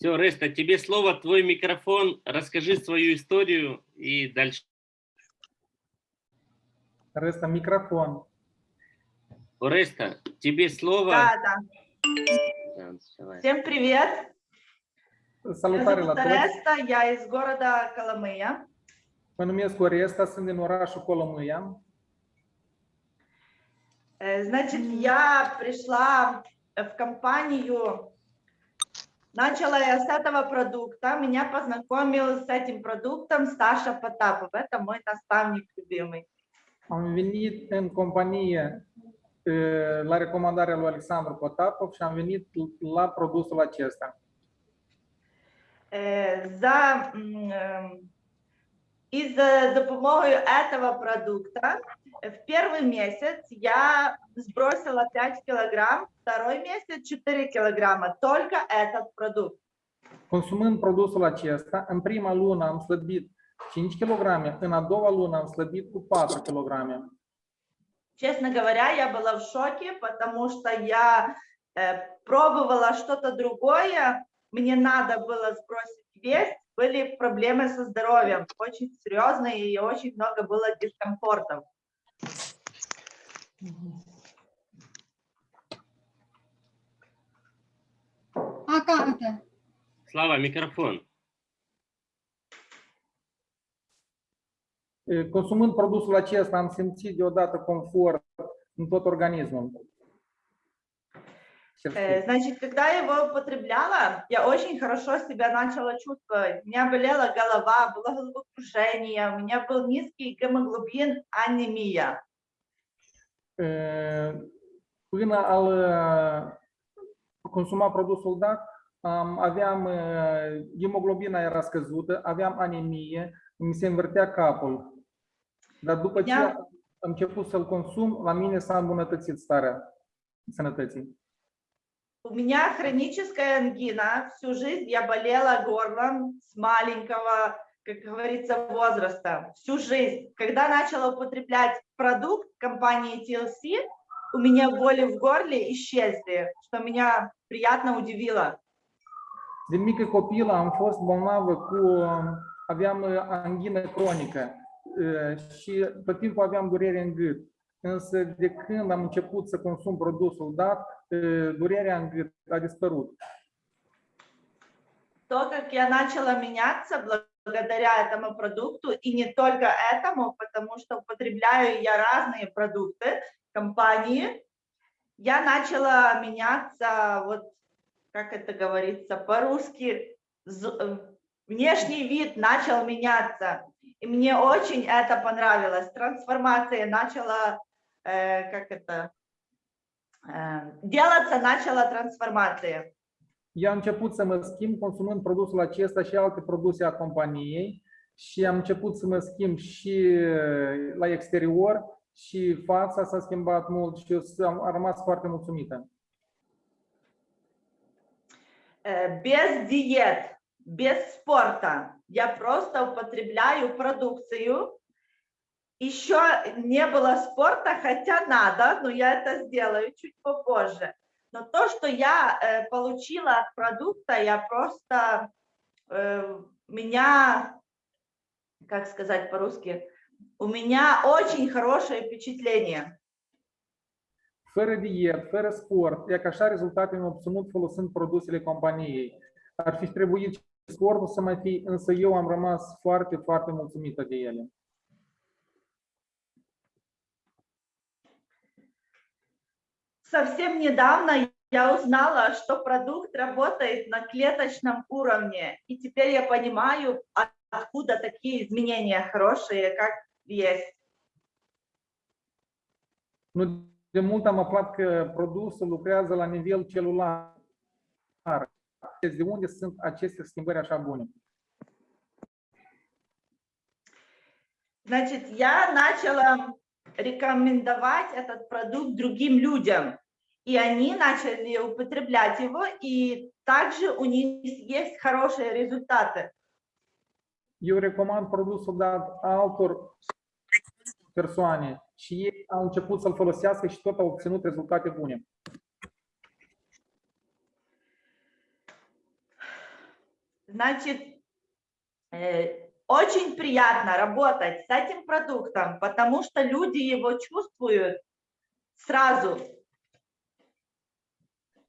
Все, Реста, тебе слово, твой микрофон. Расскажи свою историю и дальше. Реста, микрофон. Ореста, тебе слово. Да, да. Всем привет. Salutare la. Ареста, я из города Коломыя. Mă numesc Oresta, sunt din orașul Colomâia. Э, Значит, я пришла в компанию, начала я с этого продукта, меня познакомил с этим продуктом Саша Потапов, это мой наставник любимый. Am venit în companie la recomandarea lui Alexandru Potapov și am venit la produsul acesta. Э, За, м, э, и за допомогою этого продукта в первый месяц я сбросила 5 килограмм, второй месяц 4 килограмма, только этот продукт. Consumând produsul acesta, în prima lună am slăbit 5 kg, în a doua lună am slăbit cu 4 kg. Честно говоря, я была в шоке, потому что я э, пробовала что-то другое, мне надо было сбросить вес, были проблемы со здоровьем, очень серьезные и очень много было дискомфортов. А как это? Слава, микрофон. Consumând produsul acesta am simțit deodată confort în tot organismul. Значит, когда я его употребляла, я очень хорошо себя начала чувствовать. У меня болела голова, было головокружение, у меня был низкий гемоглобин, анемия. E, Până al e, consuma produsul dat, am, aveam e, hemoglobina era scăzută, aveam anemie, mi se învârtea capul. Dar după ce Ia. am început să-l consum, la mine s-a îmbunătățit starea sănătății. У меня хроническая ангина. Всю жизнь я болела горлом с маленького, как говорится, возраста. Всю жизнь. Когда начала употреблять продукт компании TLC, у меня боли в горле исчезли, что меня приятно удивило. Din mică copilă am fost bolnavă cu, aveam uh, anghină cronică uh, și tot timpul aveam durere în gât. Însă de când am început să consum produsul dat, uh, durerea în gât a dispărut. То, как я начала меняться благодаря этому продукту, и не только этому, потому что употребляю я разные продукты компании, я начала меняться, вот как это говорится по-русски, э, внешний вид начал меняться. И мне очень это понравилось. Трансформация начала, э, как это, э, делаться начала трансформация. Eu am început să mă schimb consumând produsul acesta și alte produse a companiei și am început să mă schimb și uh, la exterior și fața s-a schimbat mult și eu am rămas foarte mulțumită. э, без диет, без спорта. Я просто употребляю продукцию. Еще не было спорта, хотя надо, но я это сделаю чуть попозже. Но то, что я э, получила от продукта, я просто э, меня, как сказать по-русски, у меня очень хорошее впечатление. Fără diet, fără sport, e că așa rezultate am obținut folosind produsele companiei. Ar fi trebuit sportul să mai fie, însă eu am rămas foarte, foarte mulțumită de ele. Совсем недавно я узнала, что продукт работает на клеточном уровне, и теперь я понимаю, от- откуда такие изменения хорошие, как есть. Nu de mult am aflat că produsul lucrează la nivel celular. De unde sunt aceste schimbări așa bune? Значит, я начала рекомендовать этот продукт другим людям, и они начали употреблять его, и также у них есть хорошие результаты. Eu recomand produsul dat altor persoane și ei au început să-l folosească și tot au obținut rezultate bune. Значит, э, очень приятно работать с этим продуктом, потому что люди его чувствуют сразу.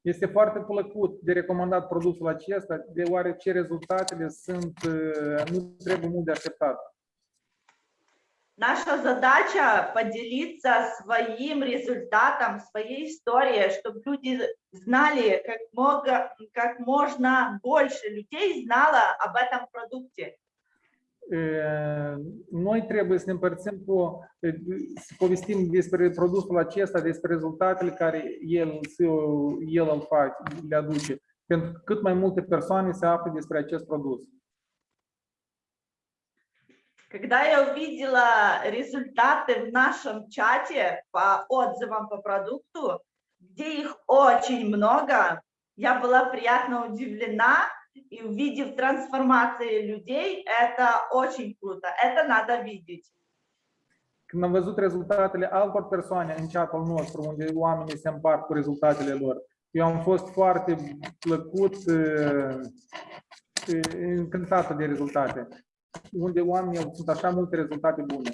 Este foarte plăcut de recomandat produsul acesta, deoarece rezultatele sunt, nu trebuie mult de așteptat. Наша задача поделиться своим результатом, своей историей, чтобы люди знали, как, много, как можно больше людей знало об этом продукте. Uh, Noi trebuie să împărțim cu, uh, să povestim despre produsul acesta, despre rezultatele care el, el îl face, le aduce, pentru că cât mai multe persoane se află despre acest produs. Когда я увидела результаты в нашем чате по отзывам по продукту, где их очень много, я была приятно удивлена, и увидев трансформации людей, это очень круто, это надо видеть. Când am văzut rezultatele altor persoane în chatul nostru, unde oamenii se împart cu rezultatele lor, eu am fost foarte plăcut, uh, uh, încântată de rezultate, unde oamenii au sunt așa multe rezultate bune.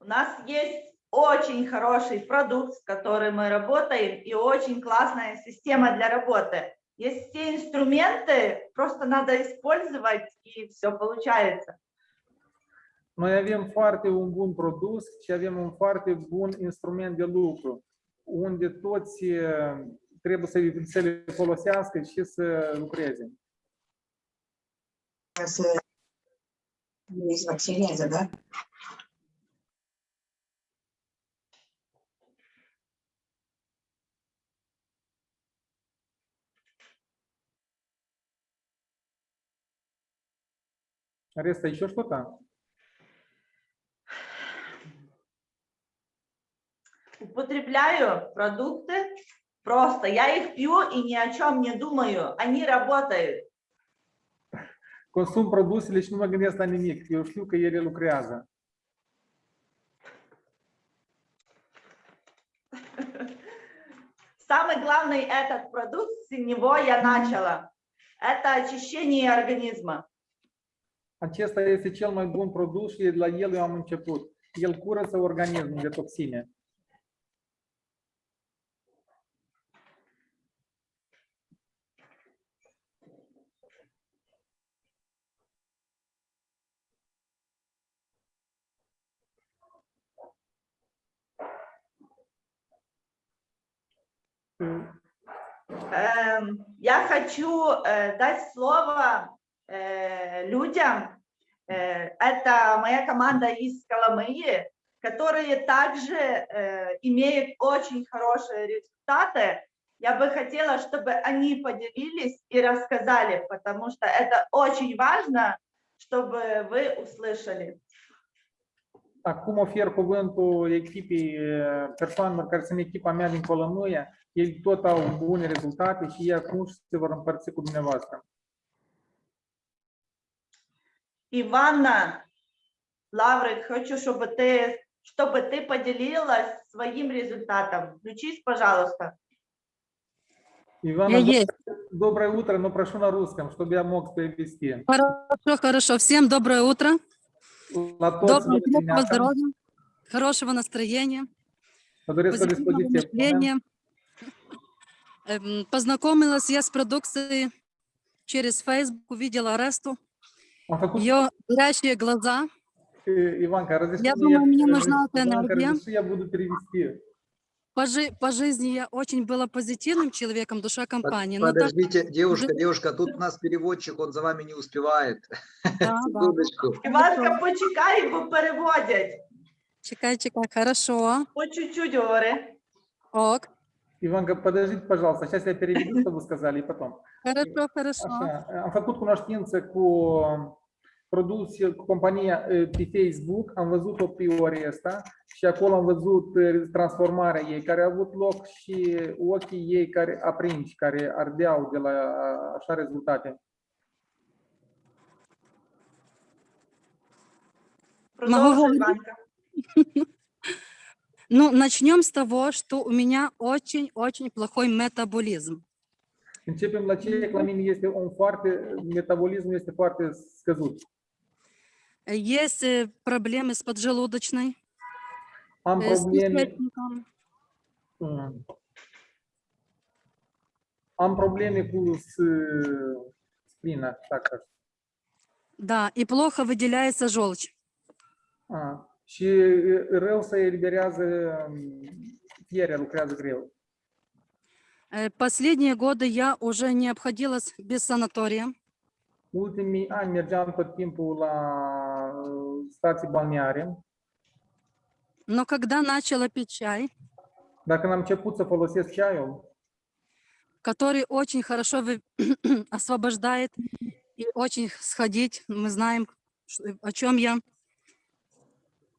У нас есть очень хороший продукт, с которым мы работаем, и очень классная система для работы. Есть все инструменты, просто надо использовать, и все получается. Noi avem foarte un bun produs și avem un foarte bun instrument de lucru, unde toți uh, trebuie să, să le folosească și să lucreze. Să îi vaccinează, da? Ареста, еще что-то? Употребляю продукты просто, я их пью и ни о чем не думаю, они работают. Consum produsele și nu mă gândesc la nimic. Eu știu că ele lucrează. Самый главный этот продукт, с него я начала, это очищение организма. Acesta este cel mai bun produs și de la el eu am început. El curăță organismul de toxine. Эм, Я хочу э, дать слово э, людям. Э, Это моя команда из Коломыи, которые также э, имеют очень хорошие результаты. Я бы хотела, чтобы они poделились и рассказали, потому что это очень важно, чтобы вы услышали. Acum ofer cuvântul echipei persoanelor care sunt echipa mea din. Ei tot au bune rezultate și ei acum se vor împărți cu. Иванна, Лаврик, хочу, чтобы ты, чтобы ты поделилась своим результатом. Включись, пожалуйста. Ивана, Я есть. доброе утро, но прошу на русском, чтобы я мог перевести. Хорошо, хорошо. Всем доброе утро. Toți Доброго, здоровья, хорошего настроения, позитивного мышления. Эм, Познакомилась я с продукцией через Facebook, увидела Ресту, Făcut ее горящие глаза. э, Иванка, разреши Я мне, думаю, мне нужна эта Иванка, энергия. разреши, я буду перевести. По, жи- по жизни я очень была позитивным человеком, душа компании. Подождите, девушка, Уже- девушка, тут у нас переводчик, он за вами не успевает. да, да. Секундочку. Іванка, почекай, бо переводять. Чекай, чекай, хорошо. По чуть-чуть говори. Ок, Иванка, подождите, пожалуйста, сейчас я переведу, что вы сказали, и потом. хорошо, хорошо. Așa, am făcut cunoștință cu produs, cu compania eh, pe Facebook, am văzut-o pe Oresta și acolo am văzut eh, transformarea ei care a avut loc și ochii ei care aprinși, care ardeau de la așa rezultate. Продовжуй, говорити? Ну, начнем с того, что у меня очень-очень плохой метаболизм. Începem la ceiac, la mine este un foarte, metabolismul este foarte scăzut. Э, Есть э, проблемы с поджелудочной, Am э, probleme. Mm. Am probleme cu s- splina, так. Да, и плохо выделяется желчь. A, și rău se eliberează, fierea lucrează greu. Последние годы я уже не обходилась без санатория. Ultimii ani mergeam tot timpul la uh, stații balneare, Но когда начала пить чай, când am început să folosesc ceaiul, который очень хорошо освобождает и очень сходить, мы знаем, о чем я.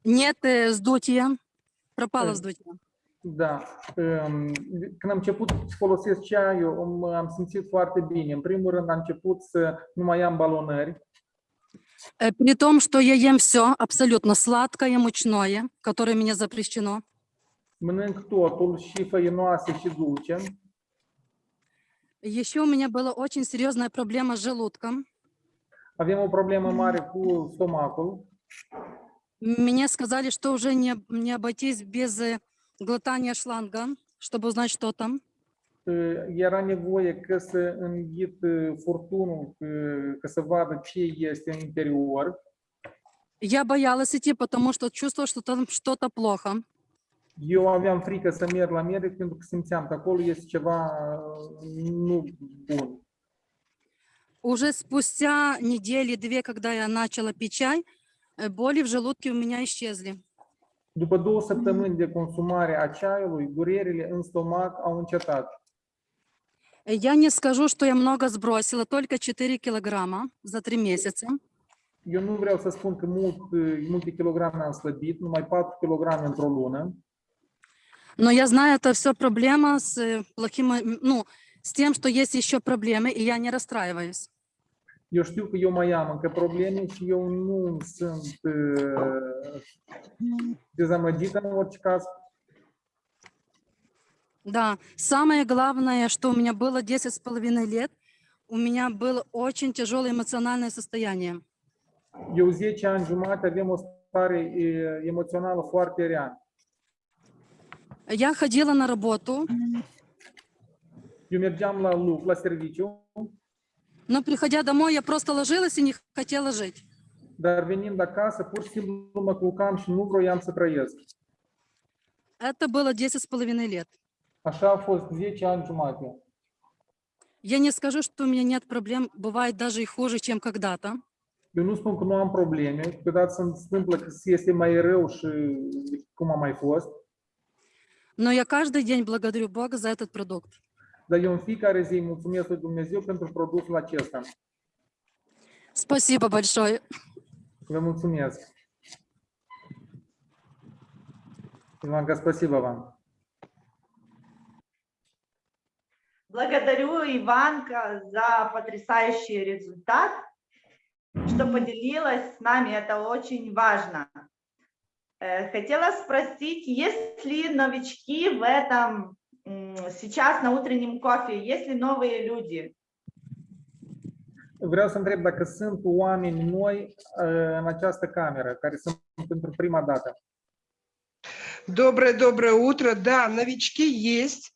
Нет э, сдутия, пропало Э, сдутие. da, um, când am început să folosesc ceaiul, am, simțit foarte bine. În primul rând am început să nu mai am balonări, Э, При том, что я ем все абсолютно сладкое, мучное, которое мне запрещено. mănânc totul, și făinoase și dulce. Еще у меня была очень серьезная проблема с желудком. Avem o problemă mare cu stomacul. Мне сказали, что уже не, не обойтись без э, глотания шланга, чтобы узнать, что там. Uh, Era nevoie că să înghit furtunul, că să vadă ce este în interior. Я боялась идти, потому что чувствовала, что там что-то плохо. Eu aveam frică să merg la medic pentru că simțeam că acolo este ceva nu bun. Уже спустя недели-две, когда я начала пить чай, э, боли в желудке у меня исчезли. După două săptămâni de consumare a ceaiului, durerile în stomac au încetat. Э, Я не скажу, что я много сбросила, только 4 килограмма за 3 месяца. Eu nu vreau să spun că mult, uh, multe kilograme am slăbit, numai 4 kg într-o lună, Но я знаю, это все проблема с э, плохим, э, ну, с тем, что есть еще проблемы, и я не расстраиваюсь. Eu știu că eu mai am încă probleme și eu nu sunt uh, dezamăgită în orice caz. Да, самое главное, что у меня было 10 с половиной лет, у меня было очень тяжелое эмоциональное состояние. Eu 10 ani jumate avem o stare e, emoțională foarte rea. Я ходила на работу, Eu mergeam la lucru, la serviciu, но приходя домой, я просто ложилась и не хотела жить. dar venind acasă, pur și simplu mă culcam și nu vroiam să trăiesc. Это было 10 с половиной лет. Așa a fost 10 ani jumate. Я не скажу, что у меня нет проблем, бывает даже и хуже, чем когда-то. Eu nu spun că nu am probleme, câteodată se întâmplă că este mai rău și cum a mai fost, Но я каждый день благодарю Бога за этот продукт. Dar eu în fiecare zi îi mulțumesc lui Dumnezeu pentru produsul acesta. Спасибо большое. Vă mulțumesc. Ivanka, спасибо вам. Благодарю Иванка за потрясающий результат, что поделилась с нами, это очень важно. Э, Хотела спросить, есть ли новички в этом сейчас на утреннем кофе, есть ли новые люди? Vreau să întreb dacă sunt oameni noi în această cameră, care sunt pentru prima dată. Доброе-доброе утро. Да, новички есть.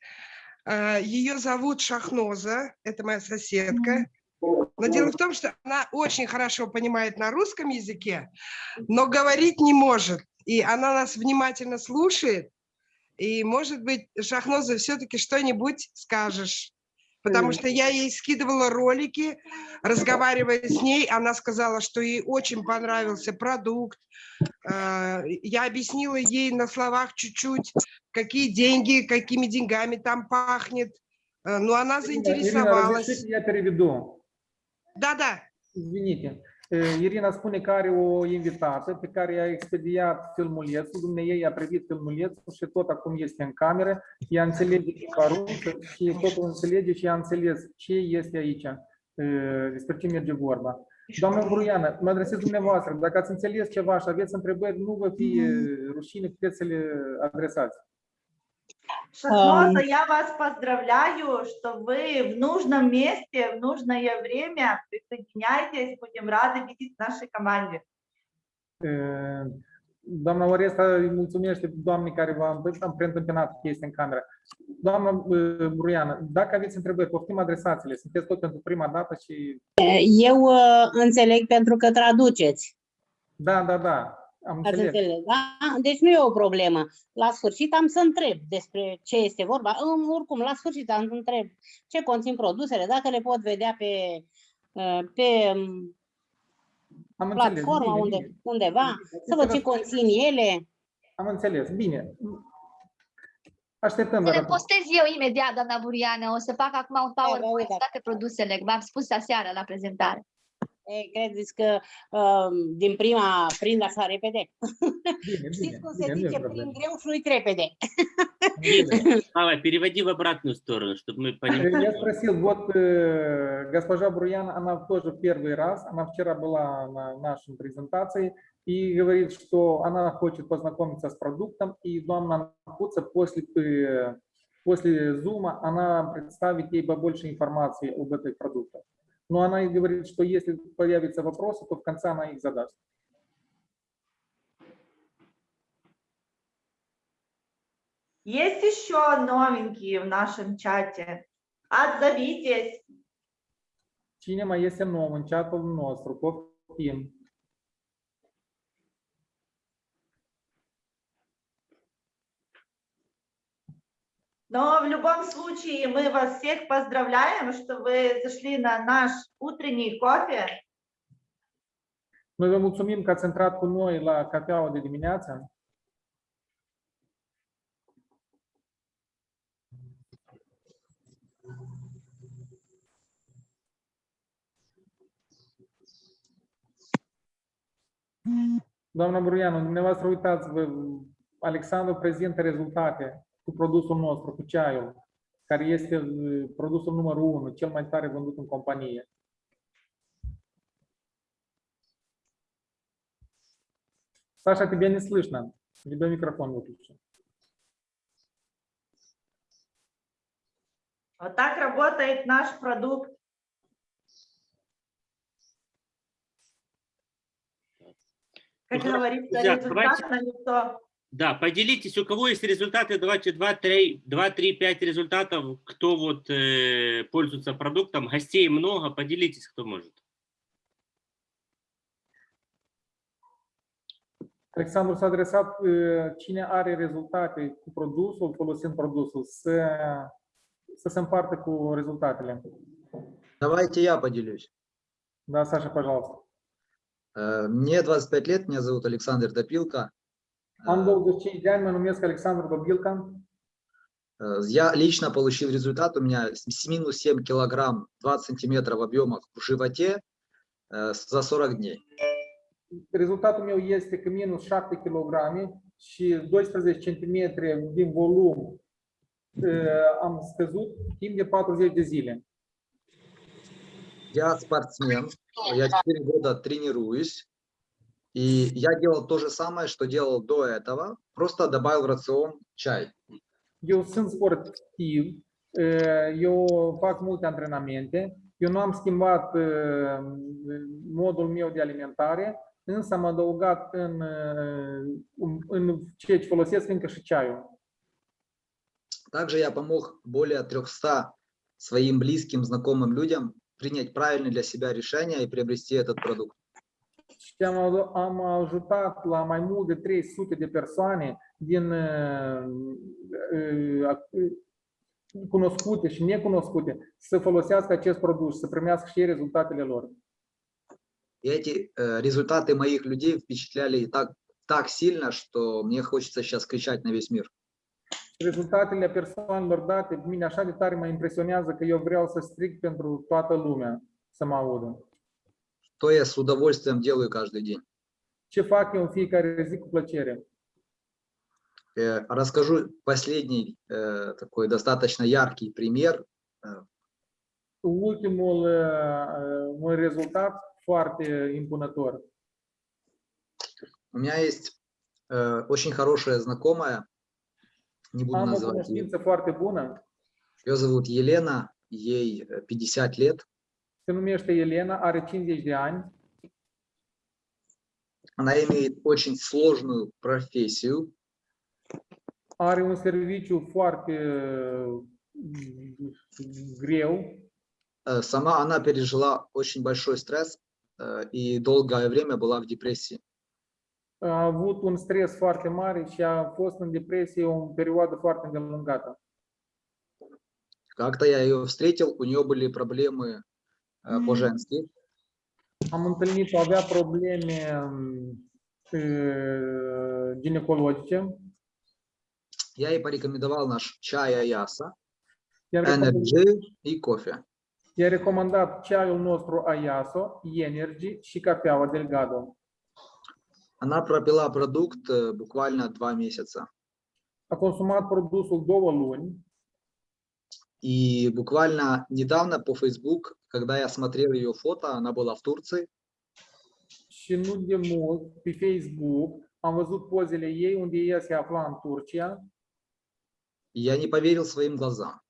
А, Ее зовут Шахноза, это моя соседка. Но дело в том, что она очень хорошо понимает на русском языке, но говорить не может. И она нас внимательно слушает. И, может быть, Шахноза, все-таки что-нибудь скажешь. Потому что я ей скидывала ролики, разговаривая с ней, она сказала, что ей очень понравился продукт. А, Я объяснила ей на словах чуть-чуть, какие деньги, какими деньгами там пахнет. А, Но она заинтересовалась. разрешите, я переведу. Да-да. Извините. Uh, Irina spune că are o invitată pe care i-a expediat filmulețul, dumneavoastră i-a privit filmulețul și tot acum este în cameră, ea înțelege limba rusă și totul înțelege și ea înțeles ce este aici, uh, despre ce merge vorba. Doamna Bruiană, mă adresez dumneavoastră, dacă ați înțeles ceva și aveți întrebări, nu vă fie rușine, puteți să le adresați. Шахноза, я вас поздравляю, что вы в нужном месте, в нужное время присоединяйтесь. Будем рады видеть в нашей команде. Uh, Doamna Oresta îi mulțumește doamnei care v-a preîntâmpinat chestii în cameră. Doamna uh, Bruiană, dacă aveți întrebări, poftim adresați-le. Sunteți tot pentru prima dată și... Eu uh, înțeleg pentru că traduceți. Da, da, da, am Ați înțeles. înțeles, da? Deci nu e o problemă. La sfârșit am să întreb despre ce este vorba. În- Oricum, la sfârșit am să întreb ce conțin produsele, dacă le pot vedea pe, uh, pe um, Am înțeles. platforma Bine, unde, bine. undeva, să văd ce conțin ele. Am înțeles. Bine. Așteptăm. Să le dar- postez eu imediat, doamna Buriană. O să fac acum un vă PowerPoint uitați. cu toate produsele. V-am spus aseară la prezentare. E, credeți că um, din prima prind așa repede? Bine, Știți bine, cum bine, se nu e zice, prind greu și uit repede. Давай, переводи в обратную сторону, чтобы мы понимали. Я спросил, вот э, госпожа Бруян, она тоже первый раз, она вчера была на нашей презентации и говорит, что она хочет познакомиться с продуктом, и Домна Куца после, после зума она представит ей побольше информации об этих продуктах. Но она и говорит, что если появятся вопросы, то в конце она их задаст. Есть еще новенькие в нашем чате? Отзовитесь. Cine mai este nou în chatul nostru? Poftim. Но в любом случае мы вас всех поздравляем, что вы зашли на наш утренний кофе. Vă mulțumim că ați intrat cu noi la cafeaua de dimineață. Doamna Bruianu, dumneavoastră uitați, Alexandru prezintă rezultate cu produsul nostru, cu ceaiul, care este uh, produsul numărul 1, cel mai tare vândut în companie. Саша, тебя не слышно. У тебя микрофон выключен. Вот так работает наш продукт. Как говорится, результат на лицо. Да, поделитесь, у кого есть результаты, давайте 2-3, 2-3-5 результатов, кто вот э, пользуется продуктом, гостей много, поделитесь, кто может. Alexandru s-a adresat cine are rezultate cu produsul, folosind produsul, să, să se împartă cu rezultatele. Давайте я поделюсь. Da, Sasha, пожалуйста. Э, Мне 25 лет, меня зовут Александр Топилко. Am 25 de ani, mă numesc Alexandru Dobilca. Э, Я лично получил результат, у меня минус 7 килограмм 20 сантиметров в объемах в животе э, за 40 дней. Rezultatul meu este că minus 7 kg și 12 cm din volum am scăzut timp de 40 de zile. Я спортсмен, я 4 года тренируюсь, и я делал то же самое, что делал до этого, просто добавил в рацион чай. Eu sunt sportiv, uh, eu fac multe antrenamente, eu nu am schimbat uh, modul meu de alimentare, însă am adăugat în, uh, în ceea ce folosesc încă și ceaiul. Также я помог более 300 своим близким, знакомым людям принять правильное для себя решение и приобрести этот продукт. Și am, adu- am ajutat la mai mult de 300 de persoane din uh, uh, uh, cunoscute și necunoscute să folosească acest produs, să primească și ei rezultatele lor. И эти э, результаты моих людей впечатляли так, так сильно, что мне хочется сейчас кричать на весь мир. Rezultatele persoanelor date, pe mine așa de tare mă impresionează că eu vreau să strig pentru toată lumea să mă audă. То я с удовольствием делаю каждый день. Ce fac eu în fiecare zi cu plăcere? Э, Расскажу последний э, такой достаточно яркий пример. Ultimul uh, un rezultat foarte impunător. У меня есть э, очень хорошая знакомая, Не буду Am называть ее. Ее зовут Елена, ей э, 50 лет. Se numește Elena, are 50 de ani, Она имеет очень сложную профессию. are un serviciu foarte mm, greu, Э, Сама она пережила очень большой стресс э, и долгое время была в депрессии. a avut un stres foarte mare și a fost în depresie o perioadă foarte îndelungată. Как-то я ее встретил, у нее были проблемы по-женски. Am întâlnit-o, avea probleme mm, uh, ginecologice, Я ей порекомендовал наш чай Аяса, Energy и кофе. i-a recomandat ceaiul nostru Ayaso, Energy și cafeaua Delgado. Она пропила продукт э, буквально два месяца. A consumat produsul două luni И буквально недавно по Facebook, когда я смотрел ее фото, она была в Турции, și nu de mult pe Facebook am văzut pozele ei unde ea se afla în Turcia и я не поверил своим глазам.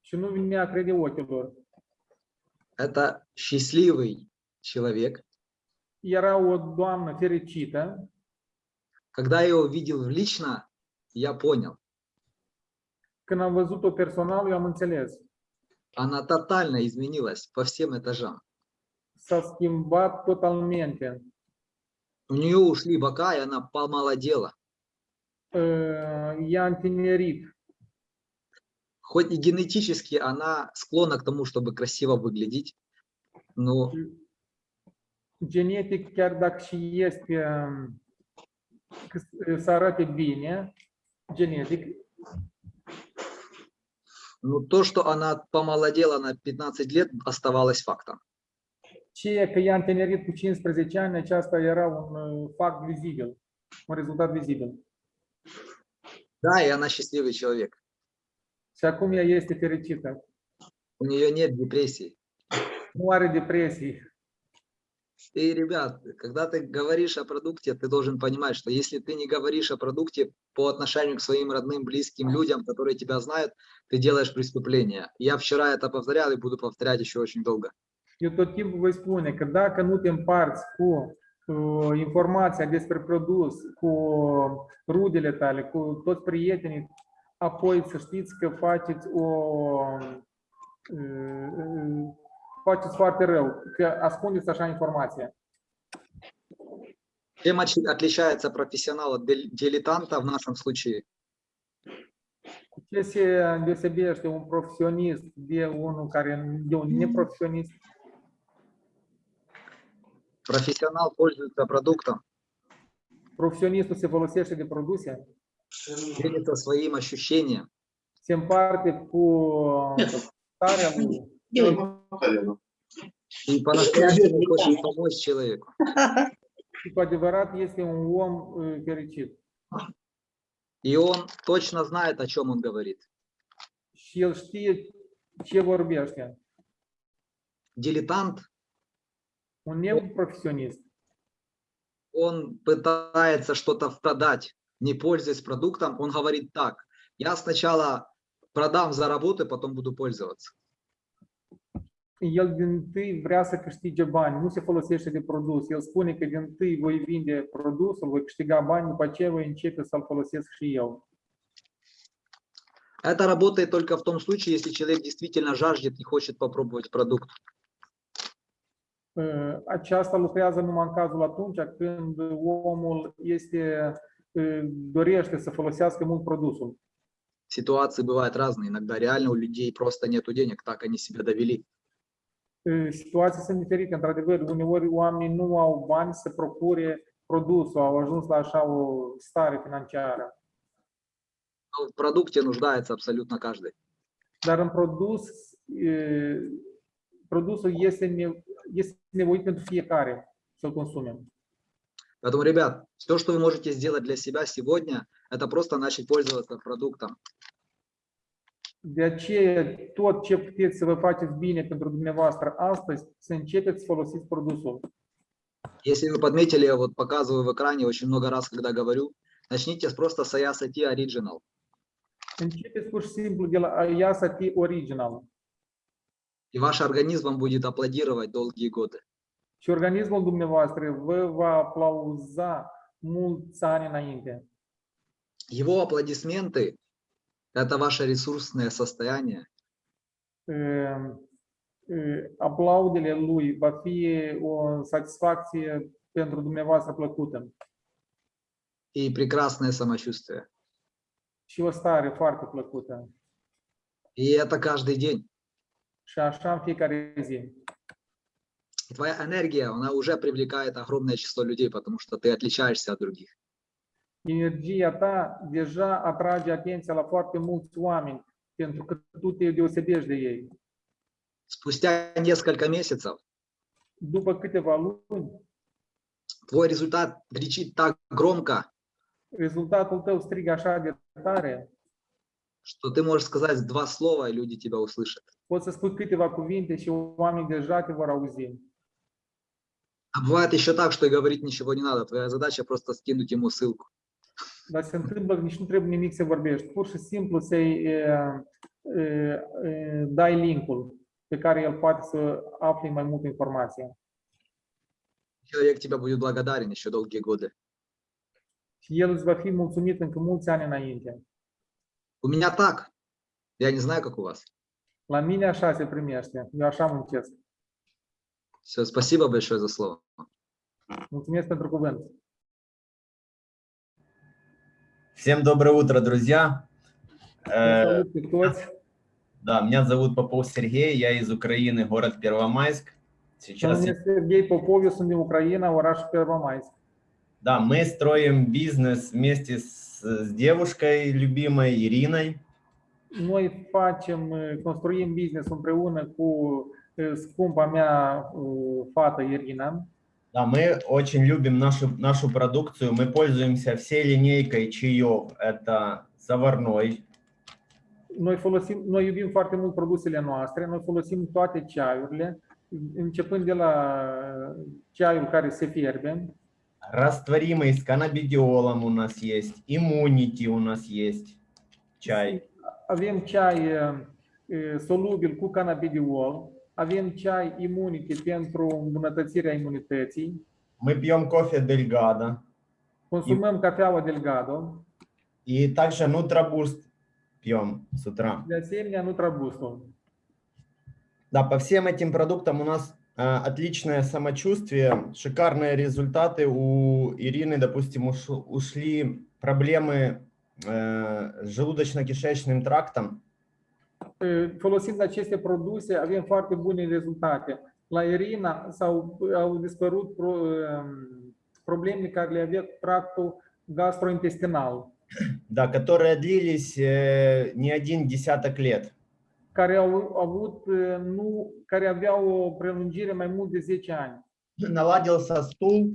și nu mi-a crede ochilor. Это счастливый человек. Era o doamnă fericită. Когда я его видел лично, я понял, Când am văzut-o personal, eu am înțeles. Она тотально изменилась по всем этажам. S-a schimbat totalmente. У нее ушли бока, и она помолодела. Uh, I-a întinerit. Хоть и генетически она склонна к тому, чтобы красиво выглядеть, но Genetic, chiar dacă și este um, că- să arate bine, genetic, но то, что она помолодела на 15 лет, оставалось фактом. ceea că i-a întinerit cu 15 ani, aceasta era un uh, fapt vizibil, un rezultat vizibil. Да, и она счастливый человек. Și acum ea este fericită. У нее нет депрессии. Nu are depresii. И, ребят, когда ты говоришь о продукте, ты должен понимать, что если ты не говоришь о продукте по отношению к своим родным, близким людям, которые тебя знают, ты делаешь преступление. Я вчера это повторял и буду повторять еще очень долго. Eu tot timpul vă spune că dacă nu te împarți cu uh, informația despre produs, cu rudele tale, cu toți prietenii, apoi să știți că uh, faceți foarte rău, că ascundeți așa informația. Чем отличается профессионал от дил- дилетанта в нашем случае? Ce se deosebește un profesionist de unul care de un neprofesionist? Профессионал пользуется продуктом, Profesionistul se folosește de produse, делится своим ощущением, se împarte cu starea lui и по-настоящему хочет помочь человеку. adevărat este un om uh, fericit. И он точно знает, о чем он говорит. Дилетант, Un neprofesionist он пытается что-то продать, не пользуясь продуктом, он говорит так, я сначала продам, заработаю, потом буду пользоваться. El din tâi vrea să câștige bani, nu se folosește de produs. El spune că din tâi voi vinde produsul, voi câștiga bani, după aceea voi începe să-l folosesc și eu. Это работает только в том случае, если человек действительно жаждет и хочет попробовать продукт. Uh, Aceasta lucrează numai în cazul atunci când omul este, uh, dorește să folosească mult produsul. Ситуации бывают разные. Иногда реально у людей просто нету денег, так они себя довели. Uh, Situații sunt diferite, într-adevăr, uneori oamenii nu au bani să procure produsul, au ajuns la așa o stare financiară. В продукте нуждается абсолютно каждый. Dar în produs, e, produsul este, ne, este nevoit pentru fiecare să-l consume. Поэтому, ребят, все, что вы можете сделать для себя сегодня, это просто начать пользоваться продуктом. De aceea, tot ce puteți să vă faceți bine pentru dumneavoastră astăzi, să începeți să folosiți produsul. Если вы подметили, я вот показываю в экране очень много раз, когда говорю, начните с просто Sayasa Tea Original. Începeți pur și simplu de la IASAT Original И ваш организм вам будет аплодировать долгие годы. și organismul dumneavoastră vă va aplauza mulți ani înainte. Его аплодисменты – это ваше ресурсное состояние, Aplaudele lui va fi o satisfacție pentru dumneavoastră plăcută и прекрасное самочувствие. și o stare foarte plăcută. И это каждый день. Și așa în fiecare zi. И Твоя энергия, она уже привлекает огромное число людей, потому что ты отличаешься от других. Energia ta deja atrage atenția la foarte mulți oameni pentru că tu te deosebești de ei. Спустя несколько месяцев După câteva luni, твой результат кричит так громко, rezultatul tău strigă așa de tare, что ты можешь сказать два слова, и люди тебя услышат. poți să spui câteva cuvinte și oamenii deja te vor auzi. А бывает еще так, что и говорить ничего не надо. Твоя задача просто скинуть ему ссылку. Dar se întâmplă nici nu trebuie nimic să vorbești. Pur și simplu să-i e, e, e, dai linkul pe care el poate să afle mai multă informație. Человек тебя будет благодарен еще долгие годы. Și el îți va fi mulțumit încă mulți ani înainte. У меня так. Я не знаю, как у вас. La mine așa se primește. Eu așa muncesc. Все, спасибо большое за слово. Mulțumesc pentru cuvânt. Всем доброе утро, друзья. Э, Salut pe toți. да, меня зовут Попов Сергей, я из Украины, город Первомайск. Сейчас, я- Serghei Popoviu, sunt din Ucraina, orașul Первомайск. да, мы строим бизнес вместе с, с девушкой любимой Ириной. Noi facem, construim business împreună cu scumpa mea fată Irina. Да, мы очень любим нашу, нашу продукцию. Мы пользуемся всей линейкой чаев. Это заварной, Noi, folosim, noi iubim foarte mult produsele noastre, noi folosim toate ceaiurile, începând de la ceaiul care se fierbe, растворимый с каннабидиолом у нас есть, иммунити у нас есть, чай. avem ceai eh, eh, solubil cu cannabidiol, avem ceai imunite pentru îmbunătățirea imunității, Мы пьем кофе Дельгадо. consumăm cafeaua Delgado, И также Нутрабуст пьем с утра. de asemenea Nutrabustul. Да, по всем этим продуктам у нас отличное самочувствие, шикарные результаты. У Ирины, допустим, уш- ушли проблемы с желудочно-кишечным трактом. Eh, Folosind aceste produse, avem foarte bune rezultate. La Irina s-au au dispărut pro, eh, probleme care le avea cu tractul gastrointestinal, Да, которые длились э, не один десяток лет. care au avut, eh, nu, care aveau o prelungire mai mult de 10 ani. Наладился стул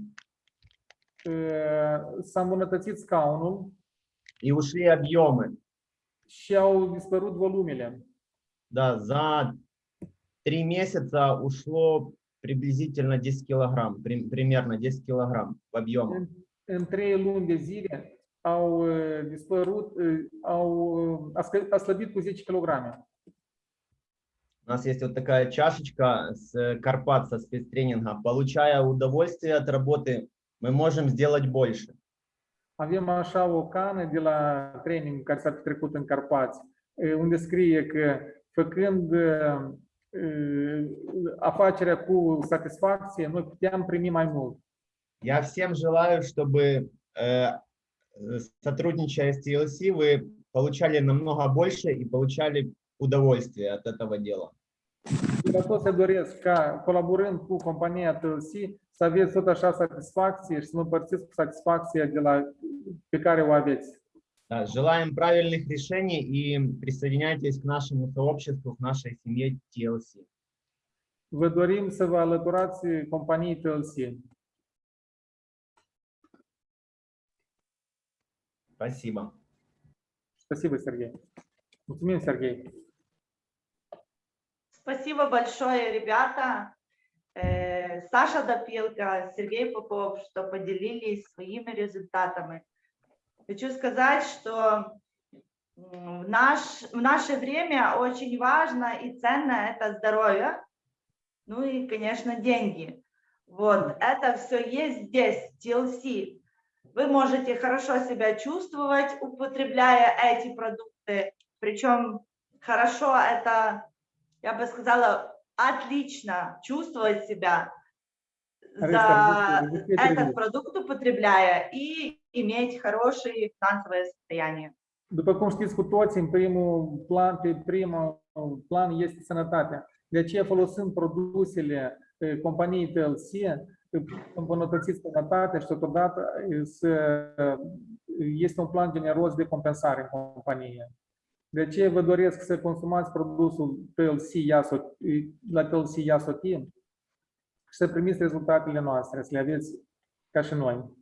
Eh, S-a îmbunătățit scaunul и ушли объемы. Și au dispărut volumele. Да, за три месяца ушло приблизительно 10 килограмм, при- примерно 10 килограмм в объемах. În, trei luni de zile au dispărut, au, a, slăbit cu 10 kg. У нас есть вот такая чашечка с Карпат со спецтренинга. Получая удовольствие от работы, мы можем сделать больше. Avem așa o cană de la training care s-a petrecut în Carpați, eh, unde scrie că făcând eh, eh, afacerea cu satisfacție, noi puteam primi mai mult. Я всем желаю, чтобы, э, сотрудничая с TLC, вы получали намного больше и получали удовольствие от этого дела. Toți se doresc ca, colaborând cu compania TLC, să aveți tot așa satisfacție și să vă împărțiți cu satisfacția de la, pe care o aveți. Да, желаем правильных решений и присоединяйтесь к нашему сообществу, к нашей семье TLC. Vă dorim să vă alăturați companiei TLC. Спасибо. Спасибо, Сергей. Mulțumim, Sergei. Спасибо большое, ребята. Саша Допилка, Сергей Попов, что поделились своими результатами. Хочу сказать, что В, наш, в наше время очень важно и ценно это здоровье, ну и, конечно, деньги. Вот, это все есть здесь, TLC. Вы можете хорошо себя чувствовать, употребляя эти продукты. Причем хорошо это, я бы сказала, отлично чувствовать себя за Ареста, разрешите- разрешите этот перебить? продукт употребляя и иметь хорошее финансовое состояние. După cum știți cu toții, în primul plan, pe primul plan este sănătatea. De aceea folosind produsele eh, companiei TLC, eh, îmbunătățiți sănătatea și totodată eh, să, este un plan generos de compensare în companie. De aceea vă doresc să consumați produsul TLC Iasot, la TLC Iasotin și să primiți rezultatele noastre, să le aveți ca și noi.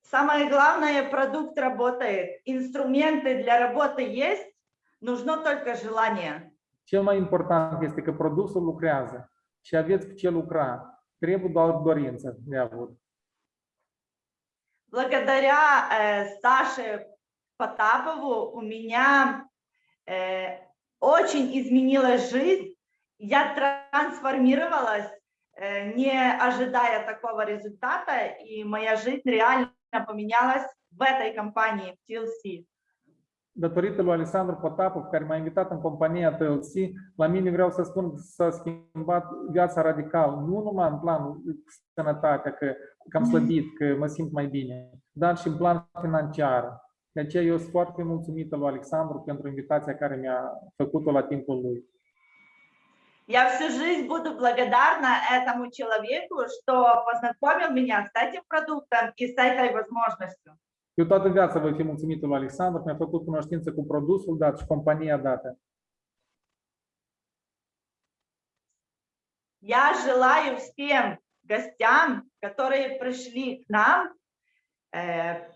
Самое главное, продукт работает. Instruменты для работы есть, нужно только желание. Cel mai important este că produsul lucrează și aveți cu ce lucra. Trebuie doar dorință de avut. Благодаря э, Саше Потапову у меня э, очень изменилась жизнь. Я трансформировалась, не ожидая такого результата, и моя жизнь реально поменялась в этой компании, в TLC. Datorită lui Alexandru Potapov, care m-a invitat în compania TLC, la mine vreau să spun că s-a schimbat viața radical, nu numai în planul sănătatea, că, că am slăbit, că mă simt mai bine, dar și în plan financiar. De aceea eu sunt foarte mulțumită lui Alexandru pentru invitația care mi-a făcut-o la timpul lui. Я всю жизнь буду благодарна этому человеку, что познакомил меня с этим продуктом и с этой возможностью. Eu toată viața voi fi mulțumită lui Alexandru, că mi-a făcut cunoștință cu produsul dat și compania dată. Я желаю всем гостям, которые пришли к нам, э,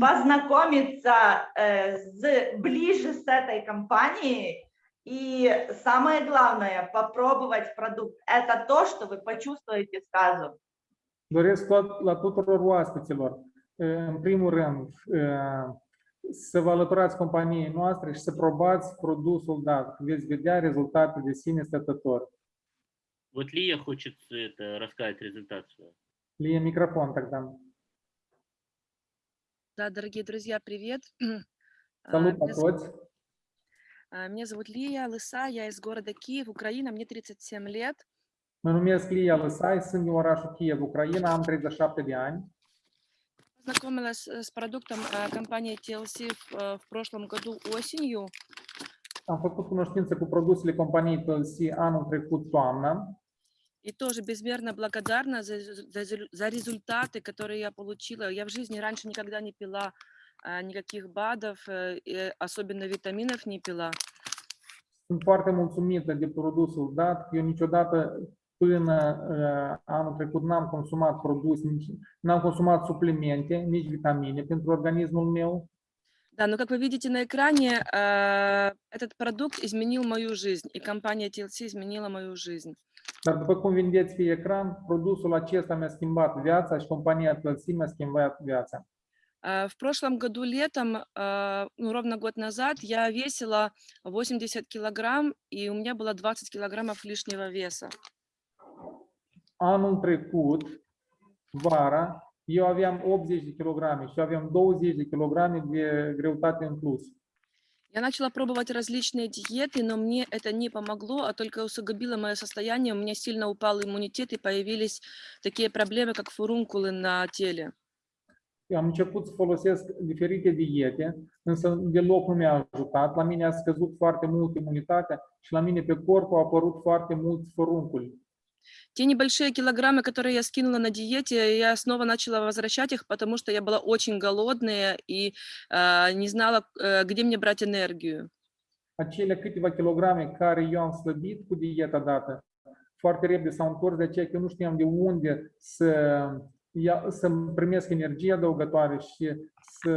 познакомиться э, с, ближе с этой компанией. И самое главное, попробовать продукт. Это то, что вы почувствуете сразу. Doresc la tuturor oaspeților, în primul rând, să vă alăturați companiei noastre și să probați produsul dat. Veți vedea rezultate de sine stătător. Вот Лия хочет это, рассказать свой. Lie microfon тогда. Да, дорогие друзья, привет. А, Salut la Меня зовут, toți! а, меня зовут Лия Лыса, я из города Киев, Украина, мне 37 лет. Mă numesc Lia Lăsai, sunt din orașul Kiev, Ucraina, am 37 de ani. Познакомилась э, с продуктом а, компании TLC в, э, в прошлом году осенью. Am făcut cunoștință cu produsele companiei TLC anul trecut toamnă И тоже безмерно благодарна за, за за результаты, которые я получила. Я в жизни раньше никогда не пила никаких БАДов, э, особенно витаминов не пила. Sunt foarte mulțumită de produsul dat. Eu niciodată până uh, anul trecut n-am consumat produse, nici, n-am consumat suplimente, nici vitamine pentru organismul meu. Да, но как вы видите на экране, а, этот продукт изменил мою жизнь, и компания TLC изменила мою жизнь. Dar după cum vedeți pe ecran, produsul acesta mi-a schimbat viața și compania TLC mi-a schimbat viața. А, В прошлом году летом, а, ну, ровно год назад, я весила 80 килограмм, и у меня было 20 килограммов лишнего веса. Anul trecut, vara, eu aveam 80 de kilograme și aveam 20 de kilograme de greutate în plus. Я начала пробовать различные диеты, но мне это не помогло, а только усугубило мое состояние. У меня сильно упал иммунитет, и появились такие проблемы, как фурункулы на теле. Eu am început să folosesc diferite diete, însă deloc nu mi-a ajutat. La mine a scăzut foarte mult imunitatea și la mine pe corp au apărut foarte mulți fărunculi. Те небольшие килограммы, которые я скинула на диете, я снова начала возвращать их, потому что я была очень голодная и а, не знала, э, где мне брать энергию. Acele câteva kilograme care eu am slăbit cu dieta dată, foarte repede s-au întors, de aceea că eu nu știam de unde să, ia, să primesc energie adăugătoare și să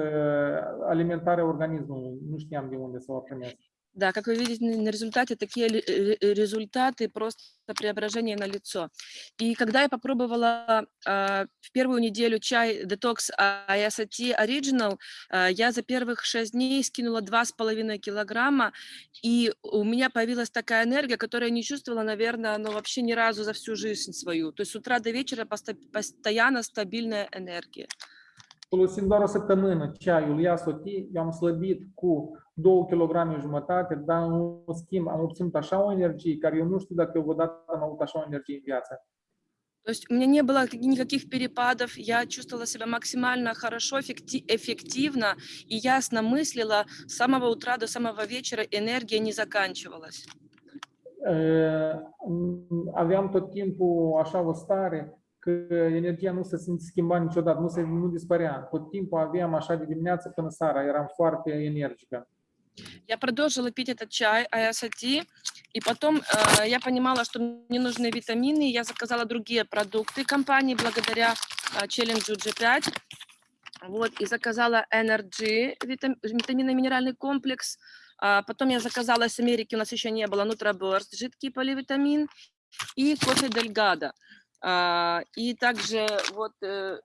alimentarea organismului. Nu știam de unde să o primesc. Да, как вы видите на результате, такие ре- ре- результаты просто преображения на лицо. И когда я попробовала а, в первую неделю чай Detox IST Original, а, я за первых шесть дней скинула 2,5 килограмма, и у меня появилась такая энергия, которую я не чувствовала, наверное, ну, вообще ни разу за всю жизнь свою. То есть с утра до вечера постоянно стабильная энергия. Folosind doar o săptămână ceaiul Ia Soti, eu am slăbit cu 2 kg jumătate, dar în schimb am obținut așa o energie care eu nu știu dacă eu vreodată am avut așa o energie în viață. То есть у меня не было каких- никаких перепадов, я чувствовала себя максимально хорошо, эффекти- эффективно и ясно мыслила с самого утра до самого вечера, энергия не заканчивалась. Uh, Aveam tot timpul așa o stare că energia nu se schimba niciodată, nu, se, nu dispărea. Tot timpul aveam așa de dimineață până seara, eram foarte energică. Я продолжила пить этот чай Аясати, и потом э, я понимала, что мне нужны витамины, я заказала другие продукты компании благодаря э, челленджу G5, вот, и заказала Energy, витам- витаминно-минеральный комплекс, А потом я заказала из Америки, у нас еще не было, Нутроборст, жидкий поливитамин и кофе Дельгадо. А, И также вот э,